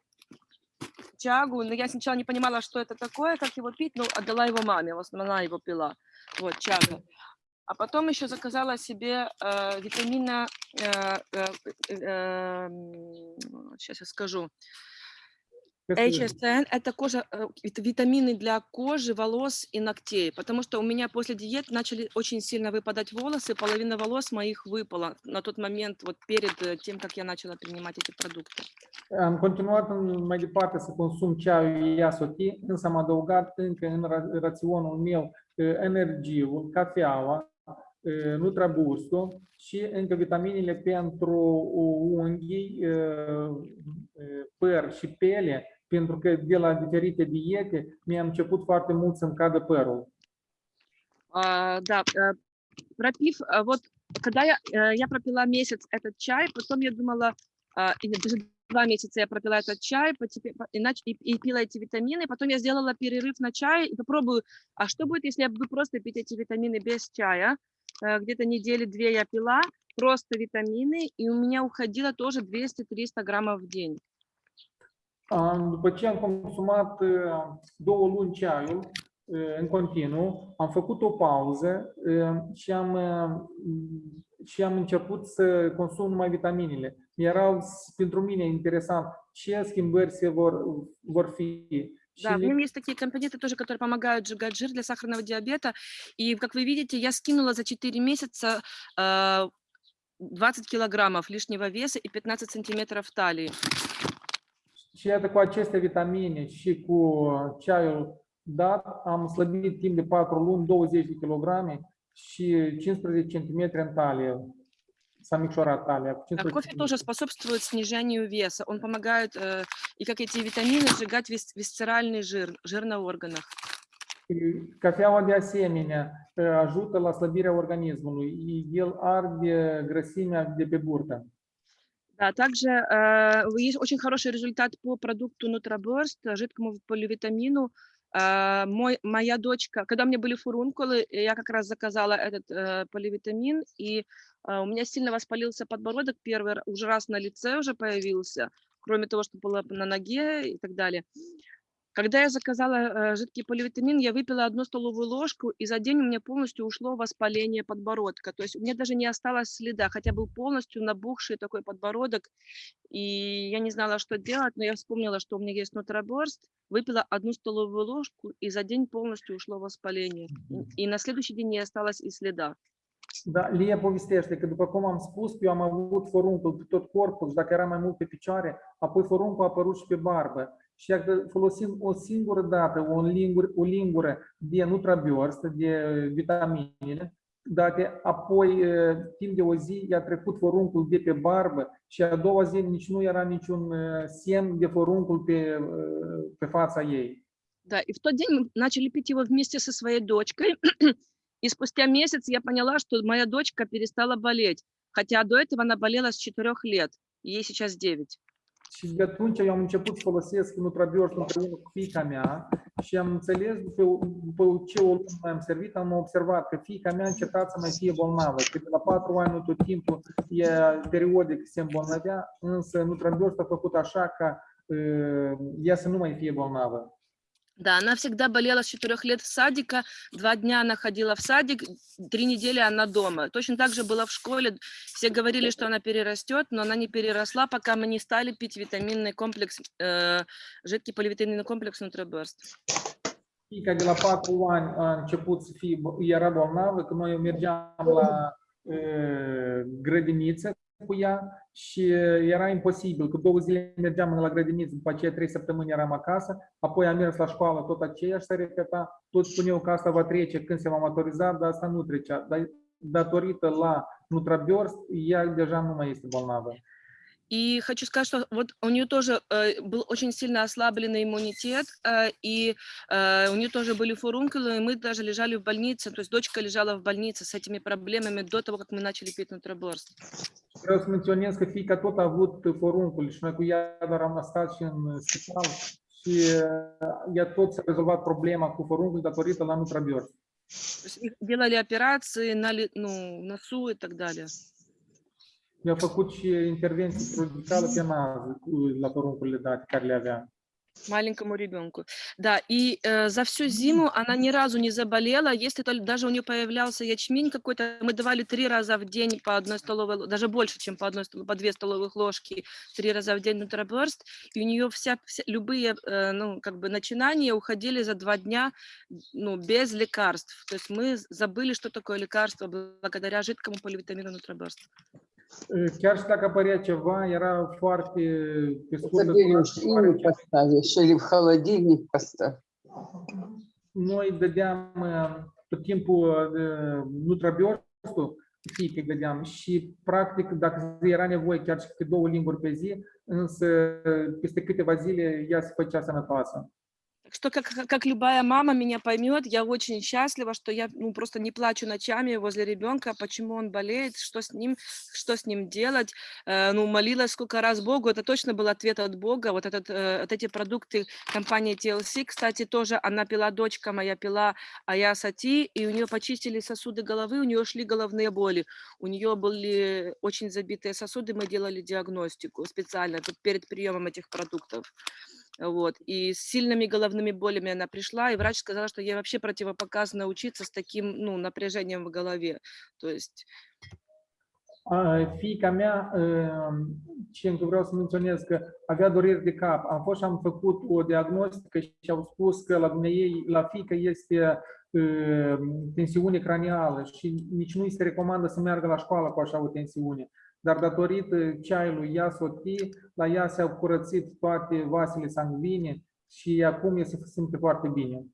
чагу, но я сначала не понимала, что это такое, как его пить, но отдала его маме, в основном она его пила, вот, чага. А потом еще заказала себе э, витамина, э, э, э, сейчас я скажу, HSN – это кожа, э, вит- витамины для кожи, волос и ногтей, потому что у меня после диет начали очень сильно выпадать волосы, половина волос моих выпала на тот момент, вот перед э, тем, как я начала принимать эти продукты. Am continuat mai departe să consum ceaiul Ia Soti, însă am adăugat încă în ra- raționul meu energiul, cafeaua, Nutrabustul și încă vitaminele pentru unghii, păr și piele, pentru că de la diferite diete mi-a început foarte mult să-mi cadă părul. А, да, э, пропив, а, вот когда я, э, я пропила месяц этот чай, потом я думала, даже два месяца я пропила этот чай, по- и, и, пила эти витамины, потом я сделала перерыв на чай и попробую, а что будет, если я буду просто пить эти витамины без чая? Э, Где-то недели две я пила, просто витамины, и у меня уходило тоже 200-300 граммов в день. După ce am consumat uh, două luni ceaiul uh, în continuu, am făcut o pauză uh, și am, uh, și am început să consum numai vitaminele. Erau pentru mine interesant ce schimbări se vor, vor fi. Да, в нем есть такие компоненты тоже, которые помогают сжигать жир для сахарного диабета. И, как вы видите, я скинула за 4 месяца э, 20 килограммов лишнего веса и 15 сантиметров талии. Și iată, cu aceste vitamine și cu ceaiul dat, am slăbit timp de 4 luni 20 de kilograme și 15 cm în talie. А 15 кофе тоже способствует снижению веса. Он помогает, э, и как эти витамины, сжигать вис- висцеральный жир, жир на органах. Cafeaua de asemenea uh, ajută la slăbirea organismului. El arde grăsimea de pe burtă. Да, также э, есть очень хороший результат по продукту Нутроборст, э, жидкому поливитамину. Э, мой, моя дочка, когда у меня были фурункулы, э, я как раз заказала этот э, поливитамин, и э, у меня сильно воспалился подбородок первый уже раз на лице уже появился, кроме того, что было на ноге и так далее. Когда я заказала э, жидкий поливитамин, я выпила одну столовую ложку, и за день у меня полностью ушло воспаление подбородка. То есть у меня даже не осталось следа, хотя был полностью набухший такой подбородок, и я не знала, что делать, но я вспомнила, что у меня есть нутроборст, выпила одну столовую ложку, и за день полностью ушло воспаление. И- И на следующий день не осталось и следа. Da, Lia povestește că, după cum am spus, eu am avut foruncul pe tot corpul și dacă era mai mult pe picioare, apoi foruncul a apărut și pe barbă. Și dacă folosim o singură dată o lingură, o lingură de nutrabiorst, de vitaminele, dacă apoi, eh, timp de o zi, i-a trecut foruncul de pe barbă și a doua zi nici nu era niciun eh, semn de foruncul pe, eh, pe fața ei. Да, и в тот день начали пить его вместе со своей дочкой. И спустя месяц я поняла, что моя дочка перестала болеть. Хотя до этого она болела с 4 лет, ей сейчас 9. Și de atunci eu am început să folosesc Nutrabiors împreună cu fiica mea și am înțeles, după, după ce o lună mai am servit, am observat că fiica mea a încetat să mai fie bolnavă. Că de la patru ani, nu tot timpul, e periodic se îmbolnăvea, însă Nutrabiors a făcut așa ca uh, ea să nu mai fie bolnavă. Да, она всегда болела с четырех лет в садика, два дня она ходила в садик, три недели она дома. Точно так же была в школе, все говорили, что она перерастет, но она не переросла, пока мы не stали пить витаминный комплекс, э, жидкий поливитаминный комплекс Nutribirst. Fiica de la patru ani a început să fie, era bolnavă, că noi mergeam la grădiniță cu ea și era imposibil, că două zile mergeam la grădiniță, după aceea trei săptămâni eram acasă, apoi am mers la școală, tot aceeași se repeta, toți spuneau că asta va trece când se va maturiza, dar asta nu trecea. Dar datorită la Nutrabiors, ea deja nu mai este bolnavă. И хочу сказать, что вот у нее тоже э, был очень сильно ослабленный иммунитет, э, и э, у нее тоже были фурункулы, и мы даже лежали в больнице, то есть дочка лежала в больнице с этими проблемами до того, как мы начали пить Nutribirst. Vreau să menționez că fiica tot a avut poruncul și noi cu ea doar am stat și în spital și ea tot s-a rezolvat problema cu poruncul datorită la делали операции на ли- ну, носу и так далее. Mi-a făcut și intervenții chirurgicale pe cu- la poruncurile date care le avea. маленькому ребенку. Да, и э, за всю зиму она ни разу не заболела, если только даже у нее появлялся ячмень какой-то, мы давали три раза в день по одной столовой, ло- даже больше, чем по одной, по две столовых ложки, три раза в день Nutribirst, и у нее вся, вся- любые, э, ну, как бы начинания уходили за два дня, ну, без лекарств. То есть мы забыли, что такое лекарство благодаря жидкому поливитамину Nutribirst. Uh, Chiar și dacă apărea ceva, era foarte pe scurtă Забери durată, в шкаф поставишь или в холодильник поставь. Noi dădeam uh, tot timpul uh, Nutrabiorsul, fiică îi dădeam și practic dacă era nevoie chiar și câte două limburi pe zi, însă peste câteva zile ea se făcea sănătoasă. Так что, как, как- любая мама меня поймет, я очень счастлива, что я ну, просто не плачу ночами возле ребенка, почему он болеет, что с ним, что с ним делать. Э, ну, молилась сколько раз Богу, это точно был ответ от Бога. Вот, этот, э, вот эти продукты компании TLC, кстати, тоже она пила, дочка моя пила Аясати, и у нее почистили сосуды головы, у нее шли головные боли. У нее были очень забитые сосуды, мы делали диагностику специально перед приемом этих продуктов. Вот. И с сильными головными болями она пришла, и врач сказал, что ей вообще противопоказано учиться с таким ну, напряжением в голове. То есть Fiica mea, uh, ce încă vreau să menționez că avea dureri de cap. Am fost și am făcut o diagnostică și au spus că la ei, la fiică este uh, tensiune cranială și nici nu îi se recomandă să meargă la școală cu așa o tensiune. Dar datorită ceaiului Iasoti, la ea s-au curățit toate vasele sanguine și acum ea se simte foarte bine.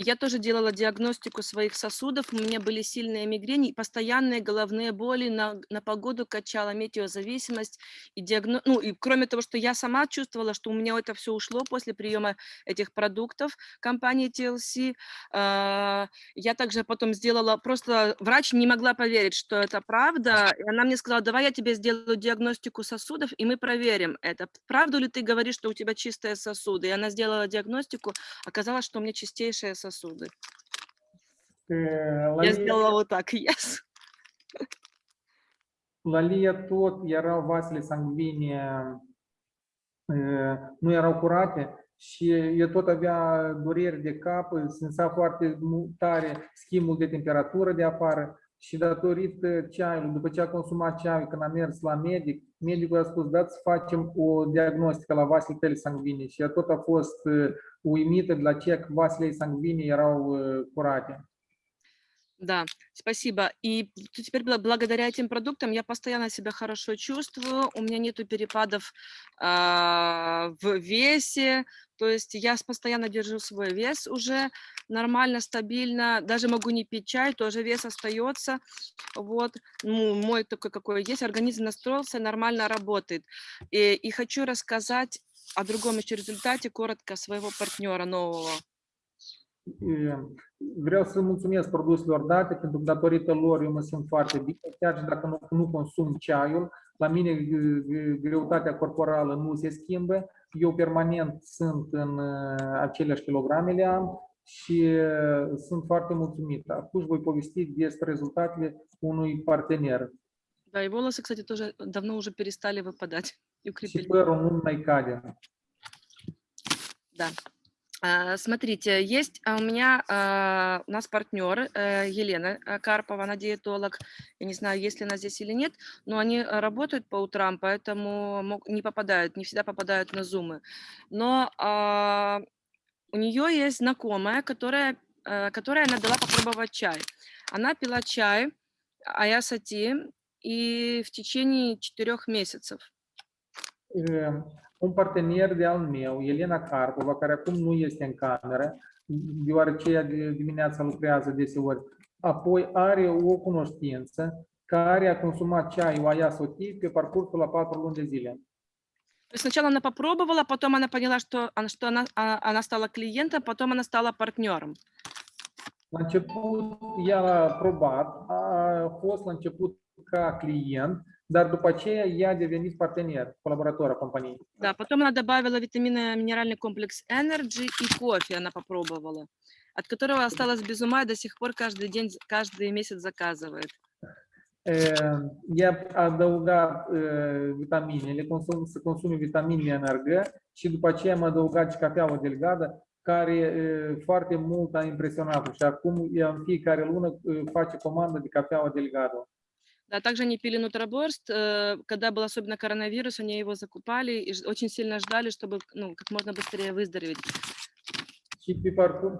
Я тоже делала диагностику своих сосудов, у меня были сильные мигрени, постоянные головные боли, на, на погоду качала метеозависимость. И, диагно... ну, и кроме того, что я сама чувствовала, что у меня это все ушло после приема этих продуктов компании TLC, а, я также потом сделала, просто врач не могла поверить, что это правда, и она мне сказала, давай я тебе сделаю диагностику сосудов, и мы проверим это. Правду ли ты говоришь, что у тебя чистые сосуды? И она сделала диагностику, оказалось, что у меня чистейшие сосуды. Uh, La Я сделала вот так, yes. Erau vasele sanguine, uh, nu erau curate și ea tot avea dureri de cap, simțea foarte mu- tare schimbul de temperatură de afară și datorită ceaiului, după ce a consumat ceaiul, când a mers la medic, medicul a spus, dați să facem o diagnostică la vasele tale sanguine și ea tot a fost uh, uimită de la ce că vasele ei sanguine erau uh, curate. Да, спасибо. И теперь бла- благодаря этим продуктам я постоянно себя хорошо чувствую, у меня нету перепадов а, в весе, то есть я постоянно держу свой вес уже нормально, стабильно, даже могу не пить чай, тоже вес остается, вот, ну, мой такой, какой есть, организм настроился, нормально работает. И, и хочу рассказать о другом еще результате коротко своего партнера нового. E, Vreau să mulțumesc produselor date, pentru că datorită lor eu mă simt foarte bine, chiar și dacă nu, nu consum ceaiul, la mine g- g- greutatea corporală nu se schimbă, eu permanent sunt în uh, aceleași kilograme le am și uh, sunt foarte mulțumit. Acum voi povesti despre rezultatele unui partener Да, и волосы, кстати, тоже давно уже перестали выпадать и și укрепили. părul nu mai cade. Да. А, Смотрите, есть а, у меня, а, у нас партнер э, Елена а, Карпова, она диетолог. Я не знаю, есть ли она здесь или нет, но они а, работают по утрам, поэтому не попадают, не всегда попадают на зумы. Но у нее есть знакомая, которая, э, которой она дала попробовать чай. Она пила чай Аясати и в tечение четырех месяцев. un partener de al meu, Elena Carpova, care acum nu este în cameră, deoarece ea de dimineața lucrează deseori, apoi are o cunoștință care a consumat ceaiul aia sotit pe parcursul la patru luni de zile. То есть сначала она попробовала, потом она поняла, что, она- что она, а- она стала клиентом, потом она стала партнером. La început, ea a probat, a fost la început ca client, dar după aceea ea a devenit partener, colaborator a companiei. Да, потом она добавила витаминно-минеральный комплекс Energy и кофе она попробовала, от которого осталась без ума и до сих пор каждый день, каждый месяц заказывает. Uh, adăugat uh, vitaminele, consum, să consume vitamine NRG și după aceea am adăugat și cafeaua delgadă, care uh, foarte mult a impresionat și acum ea în fiecare lună uh, face comandă de cafeaua delgadă. Да, также они пили нутроборст, э, когда был особенно коронавирус, они его закупали и очень сильно ждали, чтобы ну, как можно быстрее выздороветь. Și pe,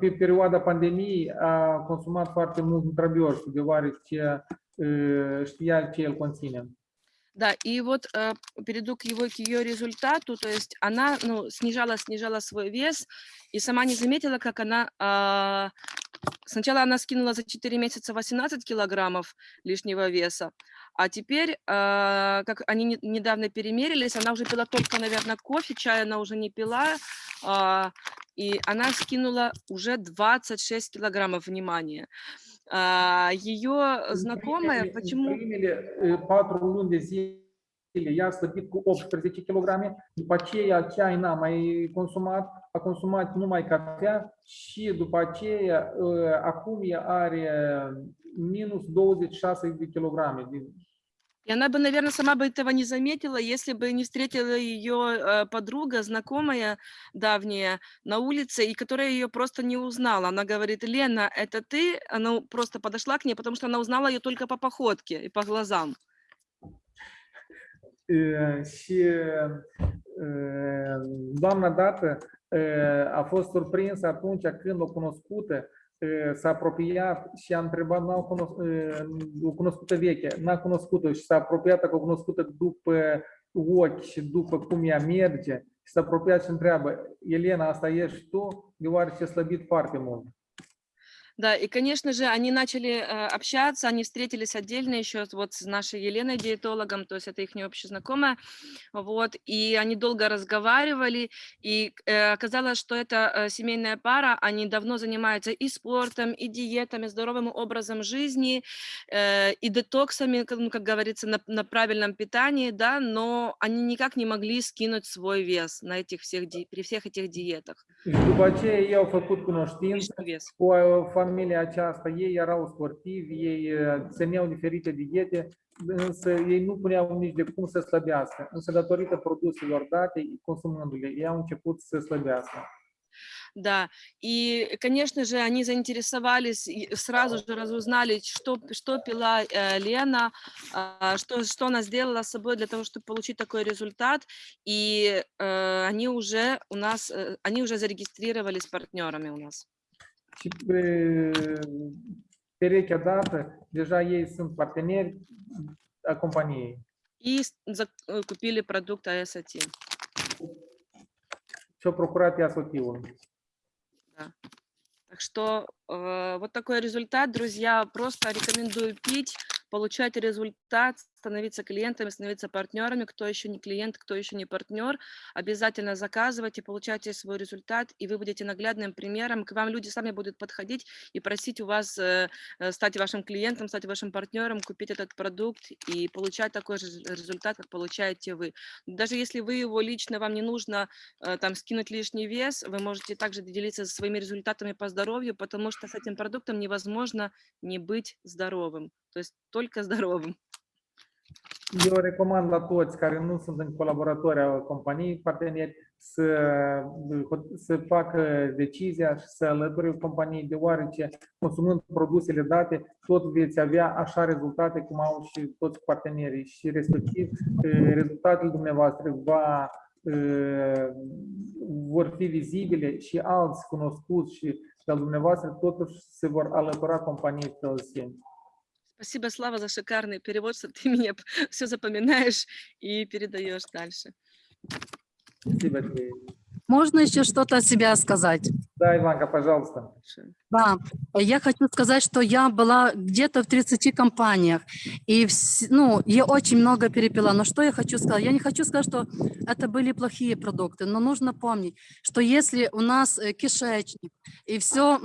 pe perioada pandemiei a consumat foarte mult nutrabios, deoarece uh, știa ce conține. Да, и вот э, перейду к его, к ее результату, то есть она ну, снижала, снижала свой вес и сама не заметила, как она... а, сначала она скинула за 4 месяца 18 килограммов лишнего веса, а теперь, а, как они не- недавно перемерились, она уже пила только, наверное, кофе, чай она уже не пила, а, и она скинула уже 26 килограммов, внимания. Ее знакомая, În почему... uh, zile ea a slăbit cu 18 kg, după aceea ceai n-a mai consumat, a consumat numai cafea și după aceea uh, acum ea are minus 26 de kilograme. И она бы, наверное, сама бы этого не заметила, если бы не встретила ее э, подруга, знакомая давняя на улице, и которая ее просто не узнала. Она говорит, Лена, это ты? Она просто подошла к ней, потому что она узнала ее только по походке и по глазам. Și doamna dată a fost surprinsă atunci când o cunoscută s-a apropiat și a întrebat, n-a cunos- uh, o cunoscută veche, n-a cunoscut-o și s-a apropiat cu o cunoscută după ochi și după cum ea merge și s-a apropiat și întreabă, Elena, asta ești tu? Deoarece a slăbit foarte mult. Да, и, конечно же, они начали э, общаться, они встретились отдельно еще вот с нашей Еленой, диетологом, то есть это их общая знакомая, вот, и они долго разговаривали, и э, оказалось, что это э, семейная пара, они давно занимаются и спортом, и диетами, здоровым образом жизни, и детоксами, как- ну, как говорится, на, на правильном питании, да, но они никак не могли скинуть свой вес на этих всех, при всех этих диетах. După aceea ei au făcut cunoștință Lишний вес. cu familia aceasta. Ei erau sportivi, ei țineau diferite diete, însă ei nu puneau nici de cum să slăbească. Însă datorită produselor date, consumându-le, ei au început să slăbească. Да, и, конечно же, они заинтересовались, сразу же разузнали, что, что пила э, Лена, а, что, что она сделала с собой для того, чтобы получить такой результат. И э, они уже у нас, э, они уже зарегистрировались партнерами у нас. Perechea dată, deja ei sunt parteneri a companiei. И э, купили продукт ASAT. Și au procurat ea soțiul. Да. Так что э, вот такой результат, друзья. Просто рекомендую пить, получать результат становиться клиентами, становиться партнерами. Кто еще не клиент, кто еще не партнер, обязательно заказывайте, получайте свой результат, и вы будете наглядным примером. К вам люди сами будут подходить и просить у вас э, э, стать вашим клиентом, стать вашим партнером, купить этот продукт и получать такой же результат, как получаете вы. Даже если вы его лично, вам не нужно э, там скинуть лишний вес, вы можете также делиться своими результатами по здоровью, потому что с этим продуктом невозможно не быть здоровым, то есть только здоровым. Eu recomand la toți care nu sunt în colaboratori a companiei parteneri să, să facă decizia și să alăture companiei, deoarece consumând produsele date, tot veți avea așa rezultate cum au și toți partenerii și respectiv eh, rezultatele dumneavoastră va, eh, vor fi vizibile și alți cunoscuți și de al dumneavoastră totuși se vor alătura companiei PLC. Спасибо, Слава, за шикарный перевод, что ты мне все запоминаешь и передаешь дальше. Спасибо тебе. Можно еще что-то о себя сказать? Да, Иванка, пожалуйста. Да, я хочу сказать, что я была где-то в 30 компаниях, и ну, я очень много перепила. Но что я хочу сказать? Я не хочу сказать, что это были плохие продукты, но нужно помнить, что если у нас э, кишечник и все,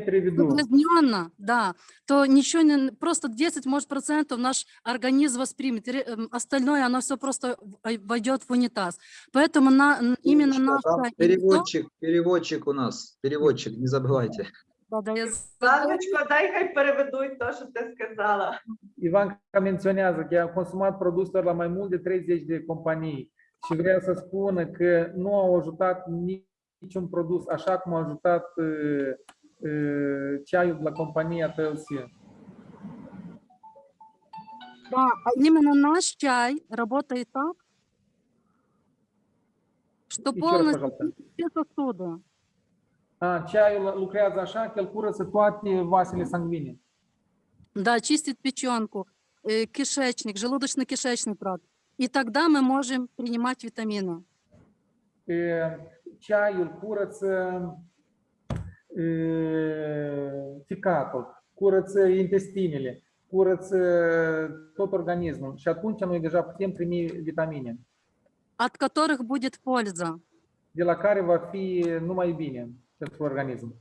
переведу. загрязненно, да, то ничего не, просто 10, может, процентов наш организм воспримет, эм, остальное, оно все просто в- войдет в унитаз. Поэтому на, именно Там наша... переводчик, переводчик у нас, переводчик, не забывайте. Я Ладочко, дай хай переведуть то, що ти сказала. Ivanca menționează că a consumat produsele la mai mult de 30 de companii și vrea să spună că nu au ajutat niciun produs așa cum a ajutat uh, uh, ceaiul de la compania TLC. Да, а именно наш чай работает так, что Еще раз, полностью пожалуйста. все сосуды. A, ceaiul lucrează așa că el curăță toate vasele sanguine. Да, чистит печенку, э, кишечник, желудочно-кишечный тракт. И тогда мы можем принимать витамины. E, Ceaiul curăță e, ficatul, curăță intestinele, curăță tot organismul și atunci noi deja putem primi vitamine, от которых будет польза. de la care va fi numai bine pentru organism.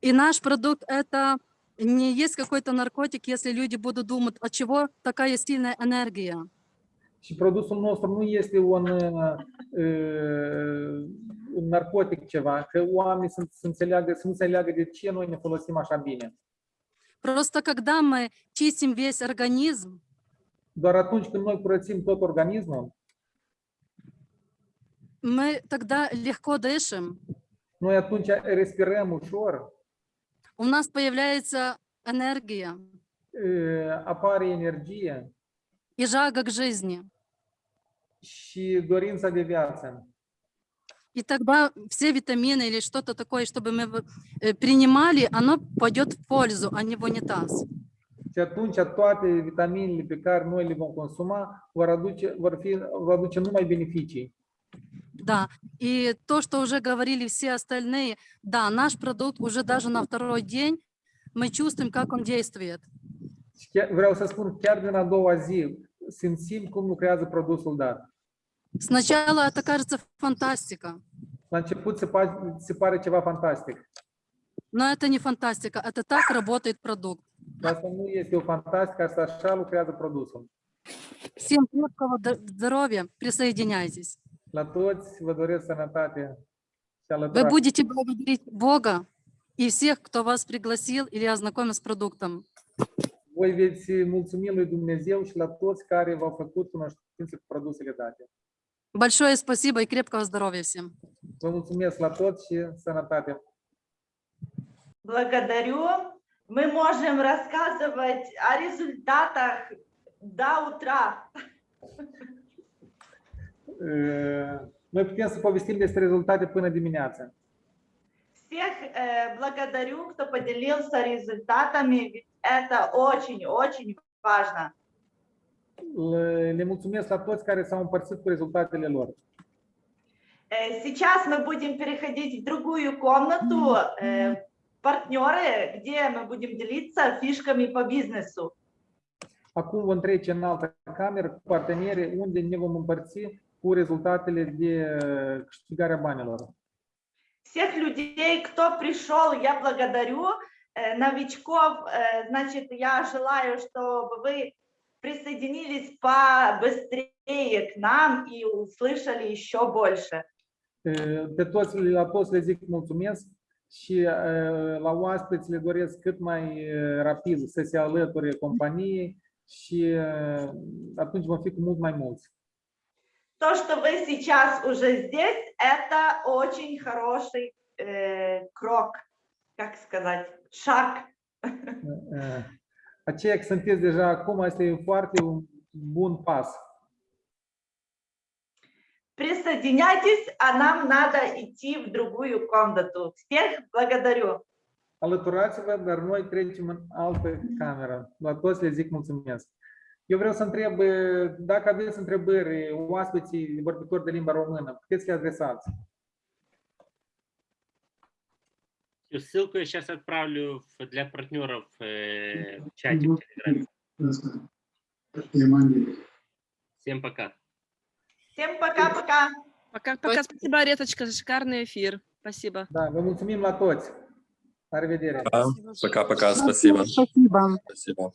И наш продукт – это не есть какой-то наркотик, если люди будут думать, от чего такая сильная энергия. Și produsul nostru nu este un, uh, un narcotic ceva, că oamenii să, să, înțeleagă, să nu înțeleagă de ce noi ne folosim așa bine. Просто когда мы чистим весь организм, Doar atunci când noi curățim tot organismul, мы тогда легко дышим, noi atunci respirăm ușor, у нас появляется энергия uh, apare energie и жага к жизни. și dorința de viață. И тогда все витамины или что-то такое, чтобы мы э, принимали, оно пойдет в пользу, а не в унитаз. Și atunci toate vitaminele pe care noi le vom consuma vor aduce, vor fi, vor aduce numai beneficii. Да, и то, что уже говорили все остальные, да, наш продукт уже даже на второй день мы чувствуем, как он действует. Vreau să spun, chiar din a doua zi simțim cum lucrează produsul dat. Сначала это кажется фантастика, La început se, pa, se pare ceva fantastic. но это не фантастика, это так работает продукт. Dar asta nu este o fantastică, asta așa lucrează produsul. Всем крепкого здоровья, присоединяйтесь. La toți vă doresc sănătate și Вы будете благодарить Бога и всех, кто вас пригласил или ознакомил с продуктом. Voi veți mulțumi lui Dumnezeu și la toți care v-au făcut cunoștință cu produsele date. Большое спасибо и крепкого здоровья всем. Vă mulțumesc la toți și sănătate. Благодарю. Мы можем рассказывать о результатах до утра. Uh, Noi putem să povestim despre rezultate până dimineață. Всех э, благодарю, кто поделился результатами, ведь это очень-очень важно. Le, le mulțumesc la toți care s-au împărțit cu rezultatele lor. Э, Сейчас мы будем переходить в другую комнату, э, партнеры, где мы будем делиться фишками по бизнесу. Acum vom trece în altă cameră cu partenerii unde ne vom împărți cu rezultatele de uh, câștigarea banilor. Всех людей, кто пришел, я благодарю. Э, Новичков, э, значит, я желаю, чтобы вы присоединились побыстрее к нам и услышали еще больше. Uh, Pe toți, la toți le zic mulțumesc și uh, la oaspeți le doresc cât mai uh, rapid să se alăture companiei și uh, atunci vom fi cu mult mai mulți. То, что вы сейчас уже здесь, это очень хороший э, крок, как сказать, шаг. Uh, Aceea că sunteți deja acum, este un foarte un bun pas. Присоединяйтесь, а нам надо идти в другую комнату. Всех благодарю. Alăturați-vă, dar noi trecem în altă cameră. La toți le zic mulțumesc. Eu vreau să întreb, dacă aveți întrebări, oaspeții vorbitori de limba română, puteți le adresați. Ссылку я сейчас отправлю для партнеров э, в чате в Телеграме. Всем пока. Всем пока-пока. Пока-пока. Спасибо, Реточка, за шикарный эфир. Спасибо. Da, vă mulțumim la toți. La revedere! Да, Пока-пока, спасибо. Спасибо. Спасибо.